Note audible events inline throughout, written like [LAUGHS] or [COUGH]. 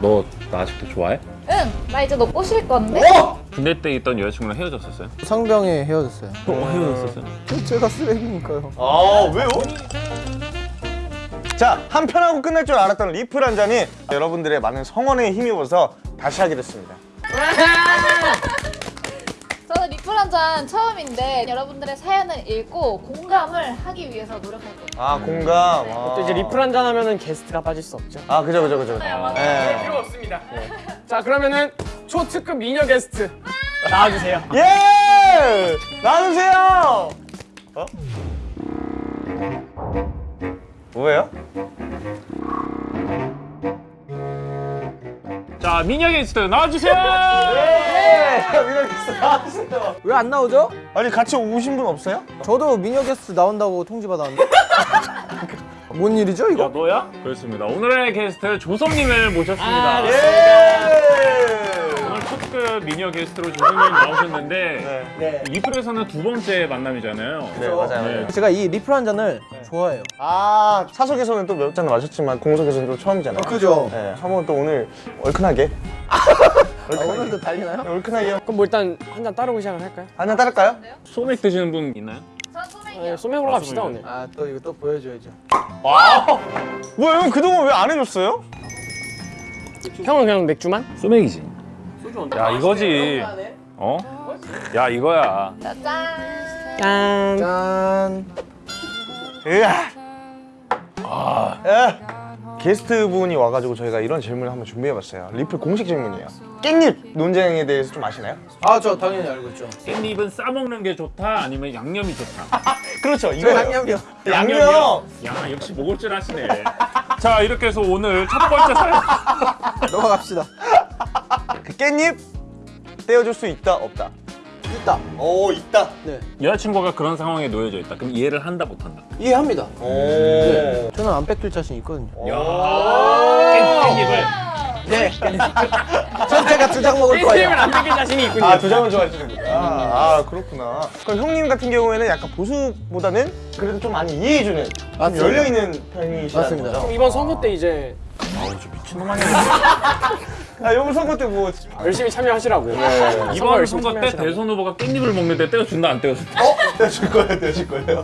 너 나 아직도 좋아해? 응, 나 이제 너 꼬실 건데? 군대 때 있던 여자친구랑 헤어졌었어요? 상병에 헤어졌어요. 어, 헤어졌었어요? 제가 쓰레기니까요. 아 왜요? 자 한 편하고 끝날 줄 알았던 리플 한 잔이 여러분들의 많은 성원에 힘입어서 다시 하게 됐습니다 한잔 처음인데 여러분들의 사연을 읽고 공감을 하기 위해서 노력할 거예요. 아 공감 또 이제 리플 한잔 하면은 게스트가 빠질 수 없죠. 아 그죠 그죠 그죠 네. 필요 없습니다. 자 그러면은 초특급 미녀 게스트 나와주세요. 예 나누세요 어? 뭐예요? 자 미녀 게스트 나와주세요! 예 미녀 나누세요 왜 안 나오죠? 아니 같이 오신 분 없어요? 저도 미녀 게스트 나온다고 통지 받았는데. [LAUGHS] 뭔 일이죠 이거? 야 너야? 그렇습니다 오늘의 게스트 조섭님을 모셨습니다 아, 예 오늘 초특급 미녀 게스트로 조섭님 나오셨는데 네. 리플에서는 두 번째 만남이잖아요 네 맞아요 네. 맞아요 제가 이 리플 한 잔을 좋아해요. 아 사석에서는 또 몇 잔 마셨지만 공석에서는 또 처음이잖아요 그죠? 네 한번 또 오늘 얼큰하게 [LAUGHS] 아, 오늘도 달리나요? 얼큰하게 그럼 뭐 일단 한 잔 따르고 시작을 할까요? 한 잔 따를까요? 소맥 드시는 분 있나요? 네, 소맥으로 아, 갑시다. 오늘. 아 또 이거 또 보여줘야죠. 뭐야 형 그동안 왜 안 해줬어요? 형은 그냥 맥주만? 소맥이지 야 이거지 어? 야 이거야 짜잔. 짠. 짠. 으아 아. 게스트 분이 와가지고 저희가 이런 질문을 한번 준비해봤어요 리플 공식 질문이에요 깻잎 논쟁에 대해서 좀 아시나요? 아 저 당연히 알고 있죠. 깻잎은 싸먹는 게 좋다 아니면 양념이 좋다 [LAUGHS] 그렇죠 저 이거 양념이요. 양념 야 역시 먹을 줄 아시네 자 이렇게 해서 오늘 첫 번째 사연 [LAUGHS] 넘어갑시다. 그 깻잎 떼어줄 수 있다 없다 있다. 오 있다 네. 여자친구가 그런 상황에 놓여져 있다 그럼 이해를 한다 못한다 이해합니다. 오 네. 저는 안 뺏길 자신 있거든요. 야 깻잎을 네. 전 제가 두 장 먹을 거예요. 안 뺏길 자신이 있군요. 아, 두 장을 좋아하시는구나. 아, 그렇구나. 그럼 형님 같은 경우에는 약간 보수보다는 그래도 좀 많이 이해해주는, 좀 맞습니다. 열려있는 편이시라는 맞습니다. 거죠? 그럼 이번 선거 때 이제 미친놈 아니야 [LAUGHS] 아, 형 선거 때 뭐. 열심히 참여하시라고. 선거 이번 열심히 선거 때 참여하시라고. 대선 후보가 깻잎을 먹는데 떼어준다 안 떼어준다 떼줄 거예요, 떼줄 거예요.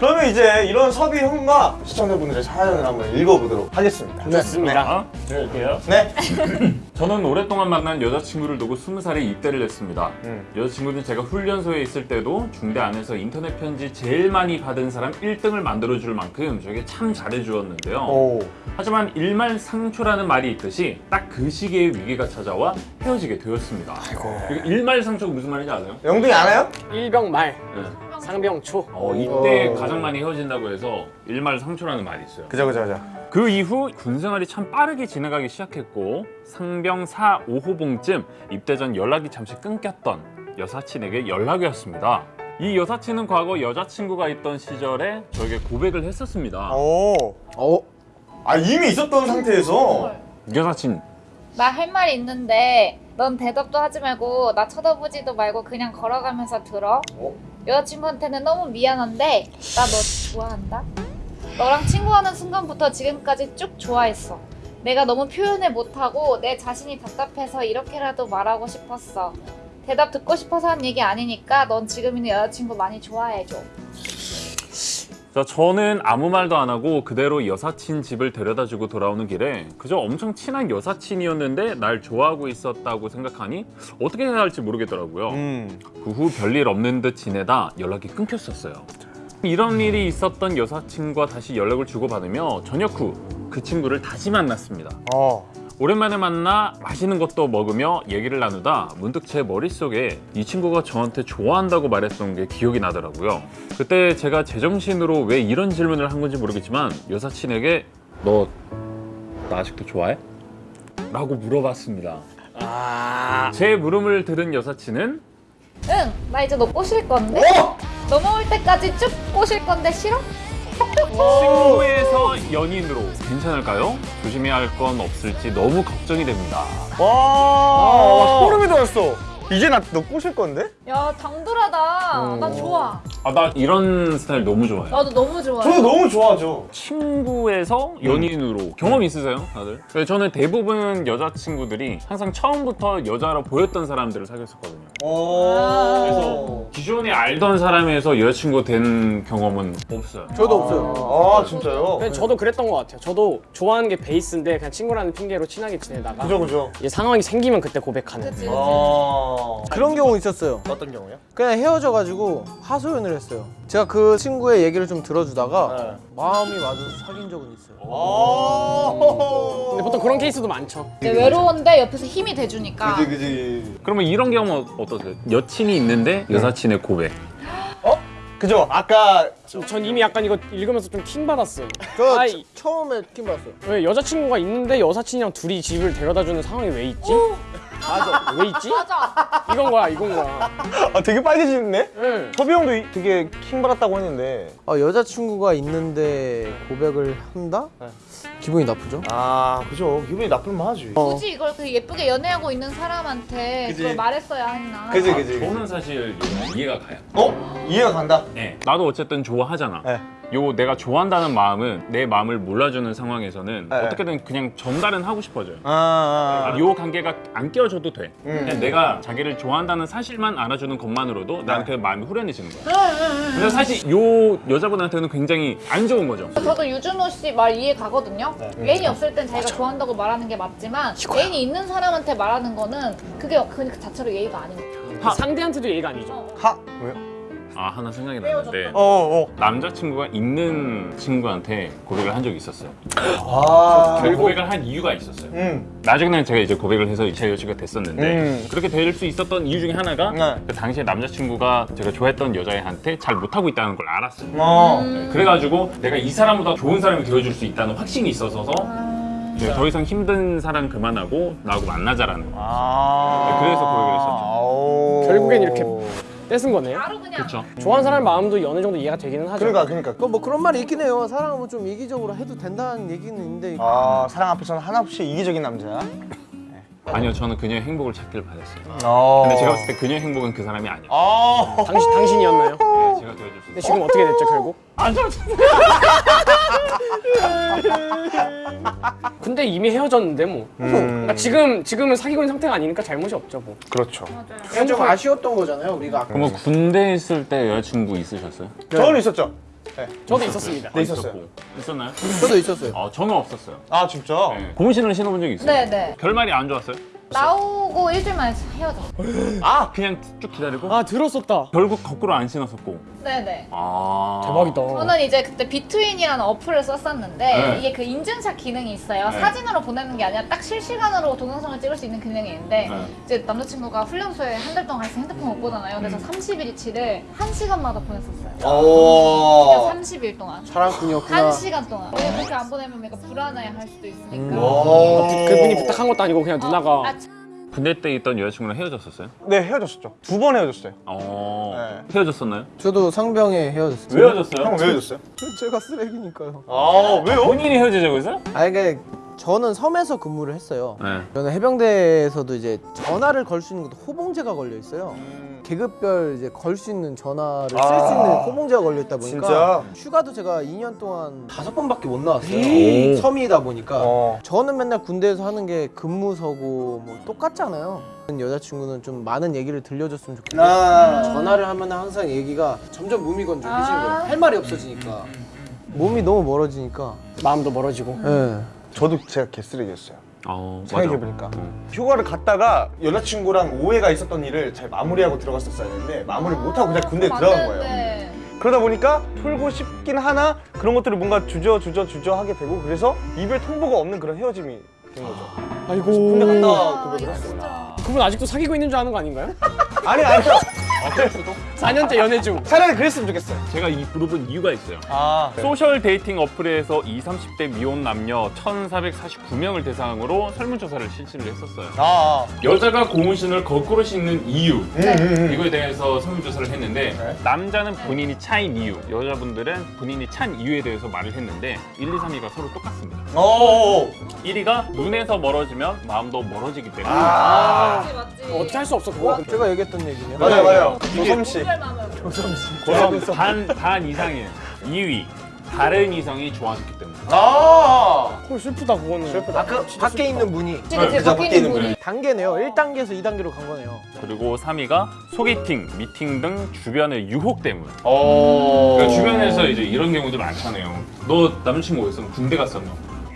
그러면 이제 이런 섭이 형과 시청자분들의 사연을 한번 읽어보도록 하겠습니다. 좋습니다. 어? 들을게요 네. [LAUGHS] 저는 오랫동안 만난 여자친구를 두고 20살에 입대를 했습니다. 음. 여자친구는 제가 훈련소에 있을 때도 중대 안에서 인터넷 편지 제일 많이 받은 사람 1등을 만들어줄 만큼 저에게 참 잘해주었는데요. 오. 하지만 일말상초라는 말이 있듯이 딱 그 시기에 위기가 찾아와 헤어지게 되었습니다. 아이고. 일말상초가 무슨 말인지 아세요? 영등이 알아요? 일병 말, 네. 상병 초. 어, 이때 가장 많이 헤어진다고 해서 일말상초라는 말이 있어요. 그죠, 그죠, 그죠. 그 이후 군생활이 참 빠르게 지나가기 시작했고 상병 4, 5호봉쯤 입대 전 연락이 잠시 끊겼던 여사친에게 연락이 왔습니다. 이 여사친은 과거 여자친구가 있던 시절에 저에게 고백을 했었습니다. 오. 어. 아, 이미 있었던 상태에서. 여사친 나 할 말이 있는데 넌 대답도 하지 말고 나 쳐다보지도 말고 그냥 걸어가면서 들어. 어? 여자친구한테는 너무 미안한데 나 너 좋아한다. 너랑 친구하는 순간부터 지금까지 쭉 좋아했어. 내가 너무 표현을 못하고 내 자신이 답답해서 이렇게라도 말하고 싶었어. 대답 듣고 싶어서 한 얘기 아니니까 넌 지금 있는 여자친구 많이 좋아해줘. 자, 저는 아무 말도 안 하고 그대로 여사친 집을 데려다주고 돌아오는 길에 그저 엄청 친한 여사친이었는데 날 좋아하고 있었다고 생각하니 어떻게 해야 할지 모르겠더라고요. 음. 그 후 별일 없는 듯 지내다 연락이 끊겼었어요. 이런 일이 있었던 여사친과 다시 연락을 주고받으며 저녁 후 그 친구를 다시 만났습니다. 어. 오랜만에 만나 맛있는 것도 먹으며 얘기를 나누다 문득 제 머릿속에 이 친구가 저한테 좋아한다고 말했던 게 기억이 나더라고요. 그때 제가 제정신으로 왜 이런 질문을 한 건지 모르겠지만 여사친에게 너 나 아직도 좋아해? 라고 물어봤습니다. 아. 제 물음을 들은 여사친은 응, 나 이제 너 꼬실 건데? 넘어올 때까지 쭉 꼬실 건데 싫어? 친구에서 연인으로 괜찮을까요? 조심해야 할 건 없을지 너무 걱정이 됩니다. 와, 소름이 돋았어. 이제 나 너 꼬실 건데? 야, 당돌하다. 음. 난 좋아. 아, 나 이런 스타일 너무 좋아해. 나도 너무 좋아해. 저도 너무 좋아하죠. 친구에서 연인으로 경험 있으세요, 다들? 저는 대부분 여자친구들이 항상 처음부터 여자로 보였던 사람들을 사귀었었거든요. 오. 그래서 기존에 알던 사람에서 여자친구 된 경험은 없어요. 저도 없어요. 아 진짜요? 근데 저도 그랬던 것 같아요. 저도 좋아하는 게 베이스인데 그냥 친구라는 핑계로 친하게 지내다가 그죠 그죠. 이제 상황이 생기면 그때 고백하는. 그치, 그치. 아 그런 경우 있었어요. 어떤 경우요? 그냥 헤어져가지고 하소연을 했어요. 제가 그 친구의 얘기를 좀 들어주다가 네. 마음이 맞아서 사귄 적은 있어요. 아. 근데 보통 그런 케이스도 많죠. 이제 외로운데 옆에서 힘이 돼주니까. 그지 그지. 그러면 이런 경우 어 떠세요? 여친이 있는데 여사친의 고백. 그죠. 아까 전 이미 약간 이거 읽으면서 좀 킹 받았어요. 저 아이. 처음에 킴 봤어요. 왜 여자친구가 있는데 여사친이랑 둘이 집을 데려다주는 상황이 왜 있지? 맞아. 왜 있지? 맞아. 이건 거야, 이건 거야. 아 되게 빨개지네. 응. 서비 형도 이- 되게 킹 받았다고 했는데. 아, 여자친구가 있는데 고백을 한다? 네. 기분이 나쁘죠? 아 그죠. 기분이 나쁠만 하지. 어. 굳이 이걸 그 예쁘게 연애하고 있는 사람한테 그지. 그걸 말했어야 했나. 그지 아, 그지. 저는 사실 이해가 가요. 어? 이해가 간다. 네. 나도 어쨌든 좋아하잖아. 네. 요 내가 좋아한다는 마음은 내 마음을 몰라주는 상황에서는 네. 어떻게든 그냥 전달은 하고 싶어져요. 아. 요 관계가 안 깨어져도 돼. 음. 그냥 내가 자기를 좋아한다는 사실만 알아주는 것만으로도 나는 그 마음이 후련해지는 거야. 근데 사실 요 여자분한테는 굉장히 안 좋은 거죠. 저도 유준호 씨 말 이해 가거든요. 네. 애인이 없을 땐 자기가 좋아한다고 말하는 게 맞지만 애인이 있는 사람한테 말하는 거는 그게 그 자체로 예의가 아닌 거죠. 하. 상대한테도 예의가 아니죠. 하 왜요? 아 하나 생각이 나는데 어 어. 남자친구가 있는 친구한테 고백을 한 적이 있었어요. 아. 그 고백을 한 이유가 있었어요. 음. 나중에는 제가 이제 고백을 해서 제 여친구가 됐었는데 음. 그렇게 될 수 있었던 이유 중에 하나가 네. 그 당시에 남자친구가 제가 좋아했던 여자애한테 잘 못하고 있다는 걸 알았어요. 어. 네, 그래가지고 내가 이 사람보다 좋은 사람이 되어줄 수 있다는 확신이 있어서 네, 더 이상 힘든 사람 그만하고 나하고 만나자라는 거. 아. 네, 그래서 고백을 했었죠. 결국엔 이렇게 떼쓴 거네요. 바로 그냥 그렇죠. 좋아하는 사람 마음도 어느 정도 이해가 되기는 하죠. 그러니까 그러니까. 그 뭐 그런 말이 있긴 해요. 사랑은 좀 이기적으로 해도 된다는 얘기는 있는데 아 사랑 앞에서는 한없이 이기적인 남자. 아니요, 저는 그녀의 행복을 찾길 바랬어요. 어. 근데 제가 봤을 때 그녀의 행복은 그 사람이 아니에요. 아. 당신 당신이었나요? 네, 제가 도와줄 수 근데 있어요. 지금 어떻게 됐죠 결국? 아, 저 [LAUGHS] 근데 이미 헤어졌는데 뭐. 음. 그러니까 지금 지금은 사귀고 있는 상태가 아니니까 잘못이 없죠 뭐. 그렇죠. 그냥 좀 아쉬웠던 거잖아요. 우리가 그러면 군대 있을 때 여자친구 있으셨어요? 저는 있었죠. 저도 있었습니다. 네, 있었어요. 있었고. 있었나요? 저도 있었어요. 어, 저는 없었어요. 아 진짜? 네. 고무신을 신어본 적이 있어요. 네 네. 결말이 안 좋았어요? 나오고 일주일 만에 헤어져. 아, 그냥 쭉 기다리고 아 들었었다. 결국 거꾸로 안 신었었고. 네네. 아. 대박이다. 저는 이제 그때 비트윈이라는 어플을 썼었는데 네. 이게 그 인증샷 기능이 있어요. 네. 사진으로 보내는 게 아니라 딱 실시간으로 동영상을 찍을 수 있는 기능이 있는데 네. 이제 남자친구가 훈련소에 한 달 동안 있어 핸드폰 못 보잖아요. 그래서 30일치를 한 시간마다 보냈었어요. 오. 그냥 30일 동안. 사랑꾼이었구나. 한 시간 동안. 왜냐면 그렇게 안 보내면 내가 불안해 할 수도 있으니까. 오. 그분이 부탁한 것도 아니고 그냥 누나가 아, 참. 군대 때 있던 여자친구랑 헤어졌었어요? 네 헤어졌었죠. 두 번 헤어졌어요. 어. 네. 헤어졌었나요? 저도 상병에 헤어졌어요. 왜 헤어졌어요? 형 왜 헤어졌어요? [LAUGHS] 제가 쓰레기니까요. 아 왜요? 본인이 헤어지자고 했어요? 아니 그러니까 저는 섬에서 근무를 했어요. 네. 저는 해병대에서도 이제 전화를 걸 수 있는 것도 호봉제가 걸려 있어요. 계급별 이제 걸 수 있는 전화를 쓸수 아. 있는 호봉제가 걸려 있다 보니까 진짜? 휴가도 제가 2년 동안 다섯 번밖에 못 나왔어요. 오. 섬이다 보니까 어. 저는 맨날 군대에서 하는 게 근무서고 뭐 똑같잖아요. 여자친구는 좀 많은 얘기를 들려줬으면 좋겠어요. 아. 전화를 하면 항상 얘기가 점점 몸이 건조해지는 아. 거예요. 할 말이 없어지니까. 몸이 너무 멀어지니까. 마음도 멀어지고. 예. 저도 제가 개쓰레기였어요. 어. 생각해보니까 휴가를 갔다가 여자친구랑 오해가 있었던 일을 잘 마무리하고 들어갔었어야 되는데 마무리 못하고 그냥 군대 에 들어간 거예요. 그러다 보니까 풀고 싶긴 하나 그런 것들을 뭔가 주저 주저 주저 하게 되고 그래서 이별 통보가 없는 그런 헤어짐이 된 거죠 아이고. 군대 갔다 아, 고백을 이거 했어요. 그분 아직도 사귀고 있는 줄 아는 거 아닌가요? 아니 아니요 4년째 연애 중. 차라리 그랬으면 좋겠어요 제가 이 그룹은 이유가 있어요. 아 social dating 어플에서 20, 30대 미혼 남녀 1,449명을 대상으로 설문조사를 실시를 했었어요. 아, 여자가 고무신을 거꾸로 신는 이유 음. 이거에 대해서 설문조사를 했는데 네. 남자는 본인이 차인 이유, 여자분들은 본인이 찬 이유에 대해서 말을 했는데 1, 2, 3위가 서로 똑같습니다. 어 1위가 눈에서 멀어지면 마음도 멀어지기 때문에 아. 맞지 맞지. 어떻게 할 수 없어 그거. 제가 얘기했던 얘기네요. 맞아요 맞아요 조섬씨 정말 마음을 그럼 반, 반 이상이에요. 2위. 다른 이성이 좋아졌기 때문에. 아! 헐 슬프다 그거는. 슬프다. 아까 밖에 있는 분이. 지금 제 밖에 있는 분이. 단계네요. 1단계에서 2단계로 간 거네요. 그리고 3위가 소개팅, 미팅 등 주변의 유혹 때문 어. 그러니까 주변에서 이제 이런 경우도 많잖아요. 너 남자친구 어딨어? 군대 뭐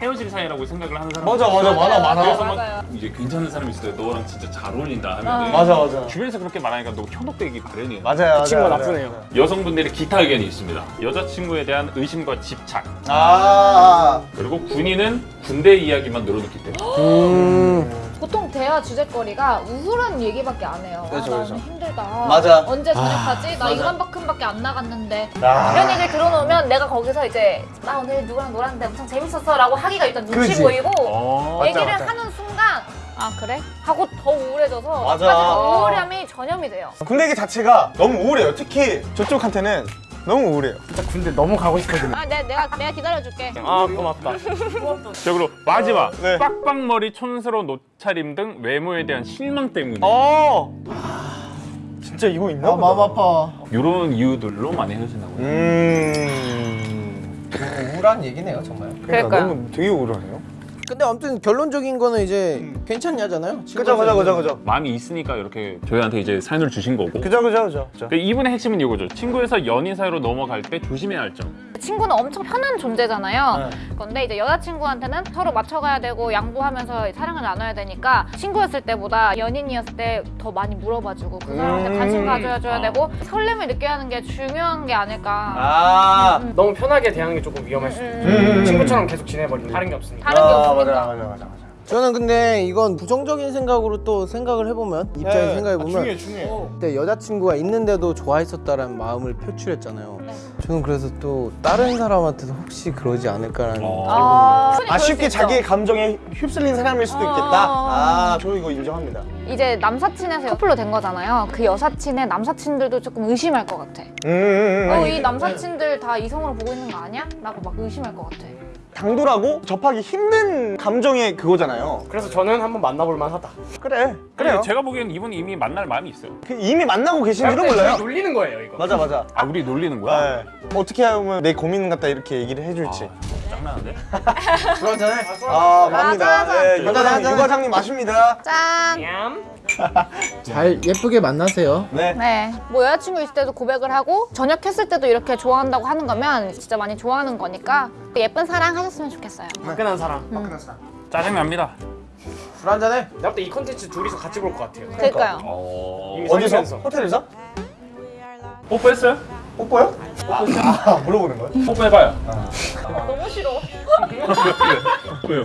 헤어질 사이라고 생각을 하는 사람 맞아 맞아. 많아 많아. 그래서 막 맞아요. 이제 괜찮은 사람이 있을 때 너랑 진짜 잘 어울린다 하면 맞아 맞아. 주변에서 그렇게 말하니까 너 현혹되기 마련이에요. 맞아요 맞아요 그 친구가 맞아요. 나쁘네요. 여성분들의 기타 의견이 있습니다. 여자친구에 대한 의심과 집착. 아. 그리고 군인은 군대 이야기만 늘어놓기 때문에. 음. 대화 주제거리가 우울한 얘기밖에 안 해요. 그렇죠, 아, 나는 그렇죠. 힘들다. 맞아. 언제 전역하지? 나 이만큼밖에 안 나갔는데. 아. 이런 얘기를 들어놓으면 내가 거기서 이제 나 오늘 누구랑 놀았는데 엄청 재밌었어 라고 하기가 일단 눈치 그렇지. 보이고 어... 얘기를 맞아. 하는 순간 아 그래? 하고 더 우울해져서 맞아. 우울함이 전염이 돼요. 군대 얘기 자체가 너무 우울해요 특히 저쪽한테는 너무 우울해요 진짜 군대 너무 가고 싶거든요. 아, 내, 내가 내가 기다려줄게. 아 고맙다. 자 그리고 마지막 네. 빡빡머리 촌스러운 옷차림 등 외모에 대한 실망 때문에 어 진짜 이거 있나 아, 마음 아파. 이런 이유들로 많이 헤어진다고 음 우울한 얘기네요, 정말. 그러니까 그러니까요. 너무 되게 우울하네요 근데 아무튼 결론적인 거는 이제 괜찮냐잖아요. 그죠 그죠 그죠 그죠 마음이 있으니까 이렇게 저희한테 이제 사연을 주신 거고 그죠 그죠 그죠 그 이분의 핵심은 이거죠 친구에서 연인 사이로 넘어갈 때 조심해야 할 점 친구는 엄청 편한 존재잖아요. 네. 근데 이제 여자친구한테는 서로 맞춰가야 되고 양보하면서 사랑을 나눠야 되니까 친구였을 때보다 연인이었을 때 더 많이 물어봐주고 그 사람한테 음. 관심 가져줘야 아. 되고 설렘을 느껴야 하는 게 중요한 게 아닐까. 아 너무 편하게 대하는 게 조금 위험할 수도 있고 음. 친구처럼 계속 지내버리면 다른 게 없으니까. 다른 게 아, 없으니까. 맞아 맞아 맞아 맞아 저는 근데 이건 부정적인 생각으로 또 생각을 해보면 입장에서 네. 생각해 아, 보면 중요해 중요해 그때 여자친구가 있는데도 좋아했었다라는 마음을 표출했잖아요. 네. 저는 그래서 또 다른 사람한테도 혹시 그러지 않을까라는 어. 아, 아 쉽게. 자기의 감정에 휩쓸린 사람일 수도 있겠다 아. 아저 이거 인정합니다 이제 남사친에서 커플로 된 거잖아요. 그 여사친의 남사친들도 조금 의심할 것 같아. 음, 어, 이 남사친들 다 이성으로 보고 있는 거 아니야? 라고 막 의심할 것 같아. 당돌하고 접하기 힘든 감정의 그거잖아요 그래서 저는 한번 만나볼 만하다. 그래 그래요 제가 보기엔 이분이 이미 만날 마음이 있어요 그 이미 만나고 계신지도 근데 몰라요 저희 놀리는 거예요 이거. 맞아 맞아 아 우리 놀리는 거야? 네. 어떻게 하면 내 고민 같다 이렇게 얘기를 해줄지 짱나는데? 그러잖아요. 아 맞습니다 [LAUGHS] 맞아. 네, 맞아, 유과장님. 유과장님 마십니다 짠! 냠. [LAUGHS] 잘 예쁘게 만나세요. 네 네. 뭐 여자친구 있을 때도 고백을 하고 전역했을 때도 이렇게 좋아한다고 하는 거면 진짜 많이 좋아하는 거니까 예쁜 사랑 하셨으면 좋겠어요. 화끈한 사람. 짜증납니다 술 한잔해. 내가 볼때이 컨텐츠 둘이서 같이 볼 것 같아요. 그러니까요. 어... 어디서? 호텔에서? 뽀뽀했어요? 뽀뽀요? 아, 아 물어보는 거야? 뽀뽀해봐요 너무 싫어. 왜요?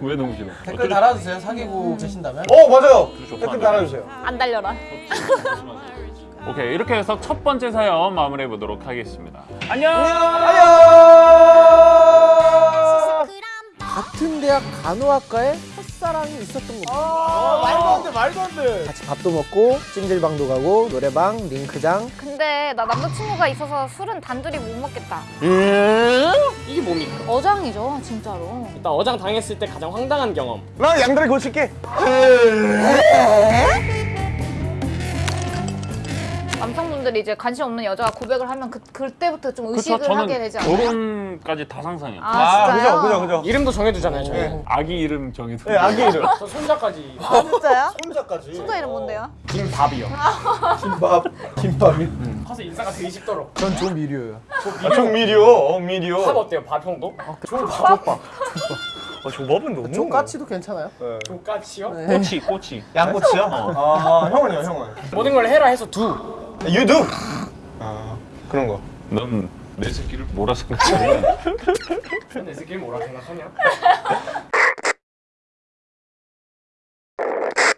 왜 너무 싫어? 댓글 달아주세요. 사귀고 계신다면. 어 맞아요 댓글. 달아주세요 안 달려라. 오케이 이렇게 해서 첫 번째 사연 마무리해 보도록 하겠습니다 안녕 같은 대학 간호학과에 첫사랑이 있었던 겁니다. 말도 안 돼 말도 안 돼 같이 밥도 먹고 찜질방도 가고 노래방, 링크장. 근데 나 남자친구가 있어서 술은 단둘이 못 먹겠다. 이게 뭡니까? 어장이죠, 진짜로. 일단 어장 당했을 때 가장 황당한 경험. 나 양다리 고칠게 남성분들이 이제 관심 없는 여자가 고백을 하면 그, 그때부터 좀 의식을 그쵸 하게 되지 않아요? 결혼까지 다 상상해요 아, 그죠 진짜요? 그죠 그죠 이름도 정해두잖아요 저희. 네. 아기 이름 정해서 네 아기 이름 저 손자까지 아, 진짜요? 혼자까지 순자 이름 뭔데요? 김밥이요. [LAUGHS] 김밥. 김밥이. 커서 인싸가 되게 쉽도록. 전 조미료예요. 아, 좀 미디어 어 미디어 밥 어때요? 밥 형도? 조밥 아 조밥은 너무 조까치도 괜찮아요? 네. 조까치요? 꼬치 꼬치 양꼬치요? 아 형은요 형은 모든 걸 해라 해서 두. 유두 아 그런 거. 넌 내 새끼를 뭐라 생각해 [LAUGHS] 내 새끼 뭐라 생각하냐?